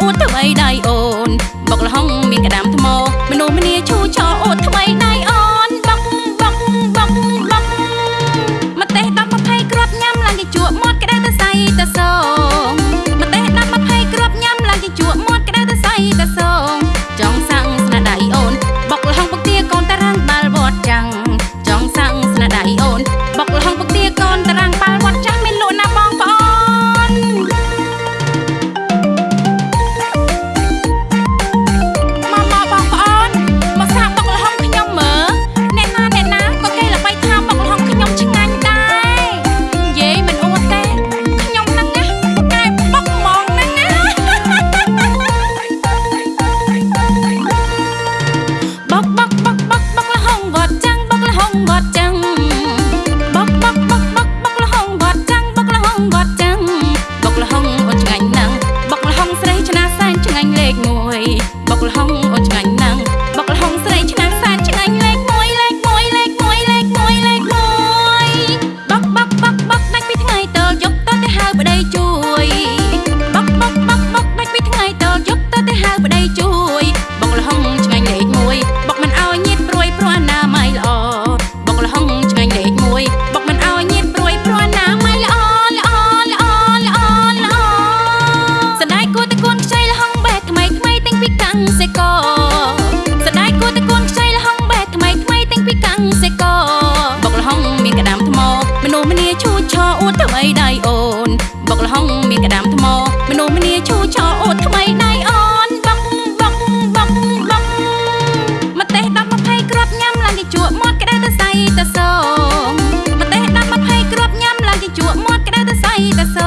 អួតទៅអីដៃអូនមកលហុងមានក្តាមថ្មមនុស្សម្នាឈូឆោ anh lệch ngồi bọc hồng ដៃអូនបុកលហុងមានក្តាមថ្មមនុស្សម្នាឈូឆោអូនថ្មីដៃអូនបុកបុកបុកបុកម្ទេស10 20គ្រាប់ញ៉ាំឡើងគេជក់មាត់ក្តៅទៅសៃទៅសងម្ទេស10 20គ្រាប់ញ៉ាំឡើងគេជក់មាត់ក្តៅទៅសៃទៅស